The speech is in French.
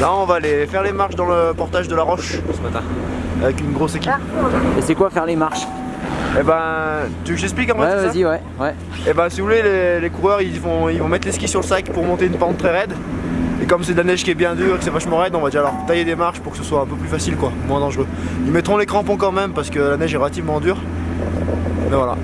Là on va aller faire les marches dans le portage de la Roche ce matin avec une grosse équipe. Ah. Et c'est quoi faire les marches? Et ben, tu veux que j'explique en Ouais, vas-y, ouais, ouais. Et ben, si vous voulez, les, coureurs ils vont, ils vont mettre les skis sur le sac pour monter une pente très raide. Et comme c'est de la neige qui est bien dure, que c'est vachement raide, on va déjà leur tailler des marches pour que ce soit un peu plus facile, quoi, moins dangereux. Ils mettront les crampons quand même parce que la neige est relativement dure. Mais voilà.